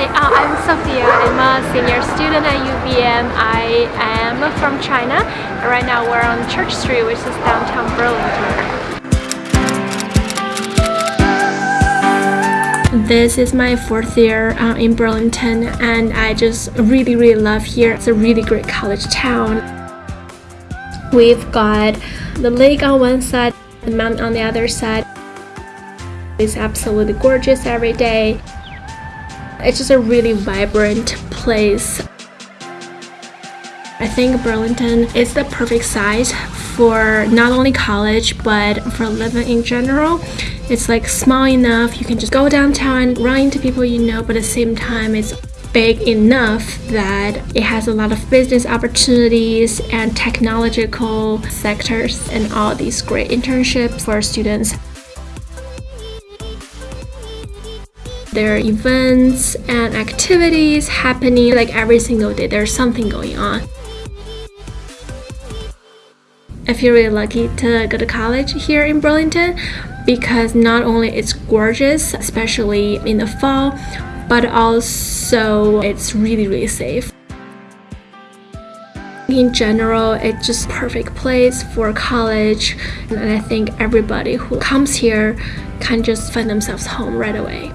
Sophia. I'm a senior student at UVM. I am from China. Right now we're on Church Street, which is downtown Burlington. This is my fourth year uh, in Burlington and I just really really love here. It's a really great college town. We've got the lake on one side, the mountain on the other side. It's absolutely gorgeous every day. It's just a really vibrant place. I think Burlington is the perfect size for not only college but for living in general. It's like small enough you can just go downtown, run into people you know, but at the same time it's big enough that it has a lot of business opportunities and technological sectors and all these great internships for students. There are events and activities happening like every single day. There's something going on. I feel really lucky to go to college here in Burlington because not only it's gorgeous, especially in the fall, but also it's really really safe. In general, it's just perfect place for college and I think everybody who comes here can just find themselves home right away.